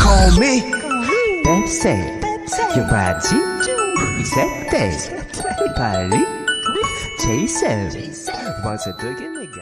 call me. Pepsi Yobachi Sette Paris Jason Once again?